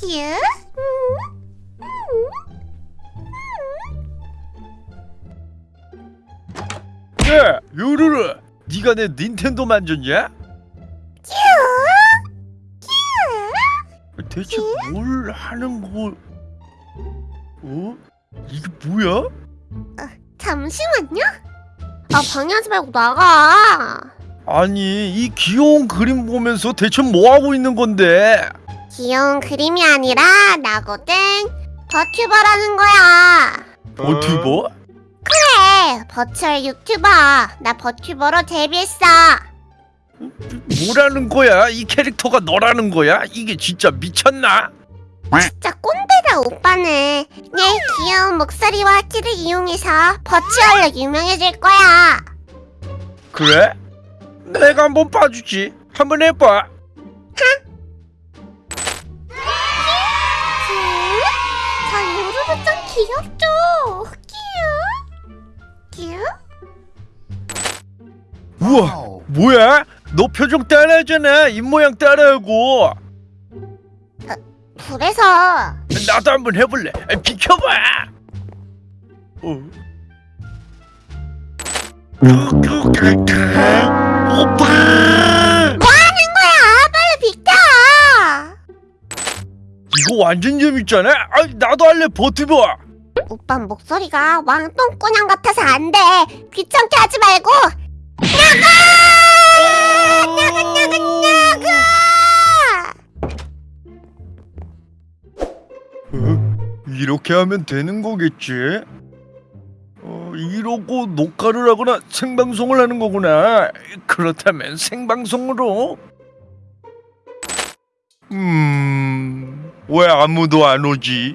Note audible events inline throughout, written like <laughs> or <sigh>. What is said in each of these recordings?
큐. 야, 요루루, 네가 내 닌텐도 만졌냐? 큐. 대체 뭘 하는 거? 어? 이게 뭐야? 잠시만요. 아 방해하지 말고 나가. 아니, 이 귀여운 그림 보면서 대체 뭐 하고 있는 건데? 귀여운 그림이 아니라 나거든. 버튜버라는 거야. 버튜버? 그래, 버추얼 유튜버. 나 버튜버로 데뷔했어. 뭐라는 거야? 이 캐릭터가 너라는 거야? 이게 진짜 미쳤나? 진짜 꼰대다 오빠는. 내 귀여운 목소리와 키를 이용해서 버추얼로 유명해질 거야. 그래? 내가 한번 봐주지. 한번 해봐. 귀엽죠? 큐? 큐? 우와, 뭐야? 너 표정 따라하잖아. 입 모양 따라하고. 그래서 나도 한번 해볼래. 아, 비켜봐. 어. 오빠. 이거 완전 재밌잖아. 아, 나도 할래 버티버. 오빠 목소리가 왕똥꾸냥 같아서 안 돼. 귀찮게 하지 말고 어? 이렇게 하면 되는 거겠지? 어, 이러고 녹화를 하거나 생방송을 하는 거구나. 그렇다면 생방송으로. 음, 왜 아무도 안 오지?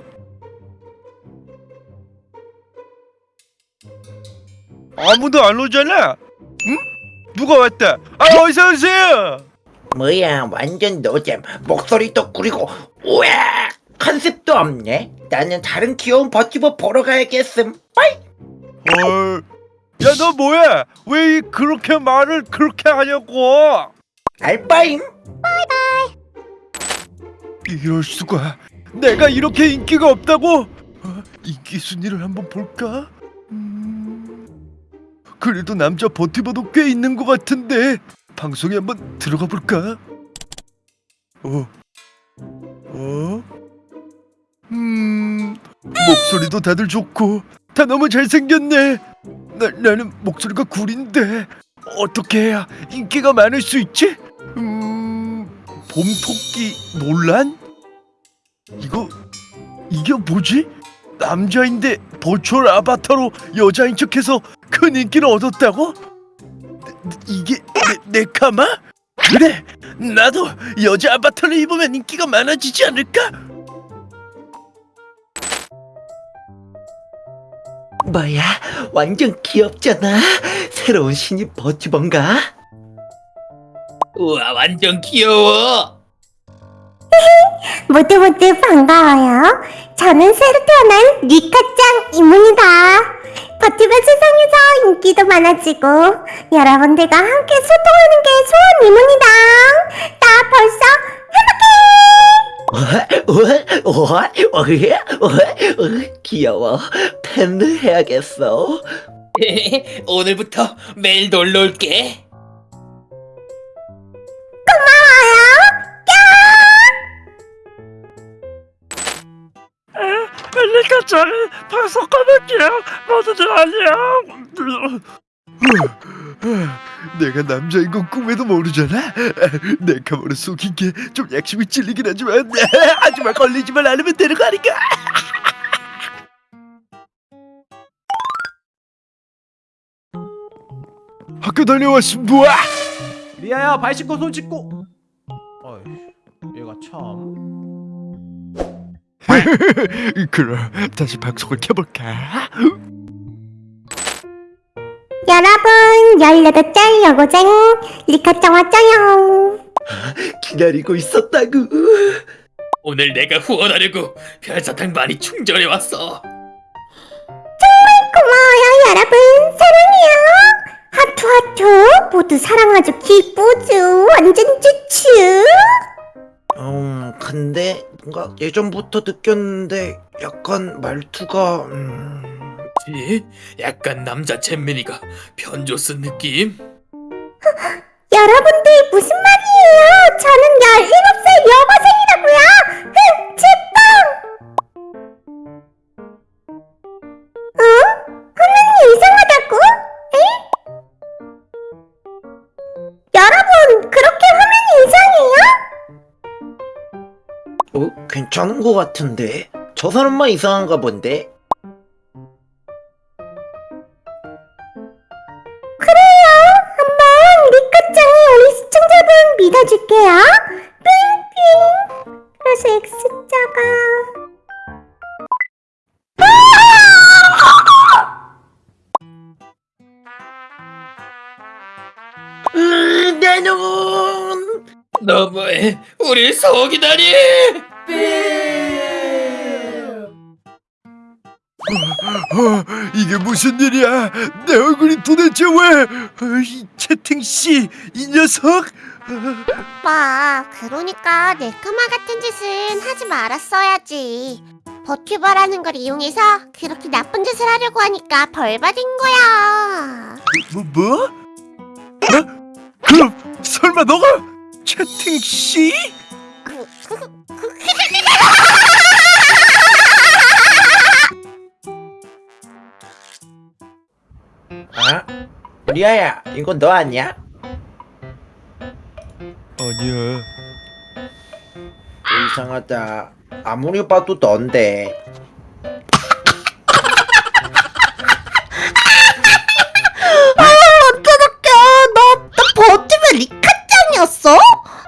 아무도 안 오잖아. 응? 누가 왔다? 아, 어서 오세요. 뭐야 완전 노잼 목소리도 구리고 우와 컨셉도 없네 나는 다른 귀여운 버티버 보러 가야겠음 빠이 어, 야, 너 뭐야? 왜 그렇게 말을 그렇게 하냐고? 알바임 이 럴 수가. 내가 이렇게 인기가 없다고? 어, 인기 순위를 한번 볼까? 음, 그래도 남자 버티버도 꽤 있는 것 같은데 방송에 한번 들어가 볼까? 어, 어, 음, 목소리도 다들 좋고 다 너무 잘생겼네. 나, 나는 목소리가 구린데 어떻게 해야 인기가 많을 수 있지? 음, 봄토끼 논란? 이거 이게 뭐지? 남자인데 버추얼 아바타로 여자인 척해서 큰 인기를 얻었다고? 이게 네, 네카마? 그래 나도 여자 아바타를 입으면 인기가 많아지지 않을까? 뭐야 완전 귀엽잖아 새로운 신입 버티버인가 우와 완전 귀여워 <laughs> 모두 모두 반가워요. 저는 새로 태어난 리카짱 이문이다. 버티버 세상에서 인기도 많아지고 여러분들과 함께 소통하는 게 소원 이문이다. 나 벌써 우와 <laughs> 귀여워 팬을 해야겠어 <laughs> 오늘부터 매일 놀러 올게 리카짱 방송 꺼낼게요. 모두들 안녕 내가 남자인 건 꿈에도 모르잖아. 내 카메라 속인 게 좀 약심이 찔리긴 하지만 하지만 걸리지만 않으면 되는 거 아닌가? 학교 다녀왔습니다 리아야 발 씻고 손 씻고. 어이 얘가 참 <laughs> 그럼 다시 방송을 켜볼까 여러분 18살 여고생 리카짱 왔죠요. 기다리고 있었다구 오늘 내가 후원하려고 별사탕 많이 충전해 왔어. 고마워요 여러분 사랑해요. 하투 하투 모두 사랑하죠 기쁘죠 완전 좋죠. 음 근데 뭔가 예전부터 느꼈는데 약간 말투가 음... 지? 약간 남자 잼민이가 변조 쓴 느낌? 여러분들 무슨 말이에요? 저는 17살 여고생 괜찮은 것 같은데? 저 사람만 이상한가 본데? 그래요. 한번 리카짱이 우리 시청자분 믿어줄게요. 삥삥. 그래서 X자가 으, 내 눈! 너무해 우릴 속이다니 어, 이게 무슨 일이야? 내 얼굴이 도대체 왜? 어, 이 채팅 씨, 이 녀석! 오빠, 그러니까 내 끄마 같은 짓은 하지 말았어야지. 버튜버라는 걸 이용해서 그렇게 나쁜 짓을 하려고 하니까 벌 받은 거야. 뭐 뭐? 어? 그럼 설마 너가 채팅 씨? 리아야, 이건 너 아니야? 아니야. 이상하다. 아무리 봐도 넌데. 어쩌다게 너, 너 버튜버 리카짱이었어?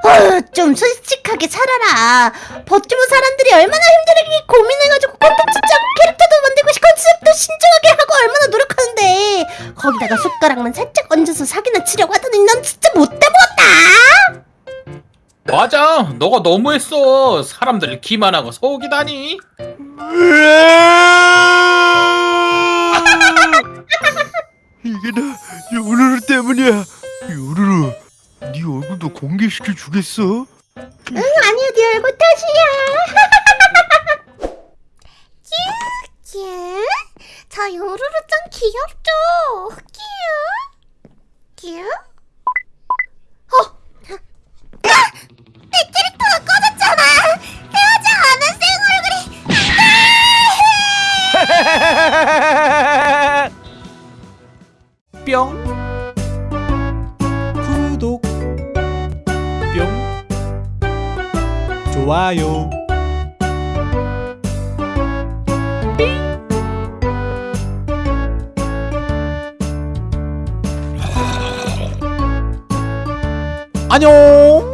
어, 좀 솔직하게 살아라. 버튜버 사람들이 얼마나 힘들게 고민해가지고 콘텐츠 짜고 캐릭터도 만들고 컨셉도 신중하게 하고 얼마나 노력하는데 거기다가 숟가락만 살짝 얹어서 사기나 치려고 하더니 넌 진짜 못돼 먹었다. 맞아 너가 너무했어 사람들 기만하고 속이다니 이게 다 요루루 때문이야. 요루루, 네 얼굴도 공개시켜 주겠어? 응, 아니야, 네 얼굴 탓이야. <laughs> 큐, 저 요루루 짱 귀엽죠? 큐, 큐. 좋아요. 안녕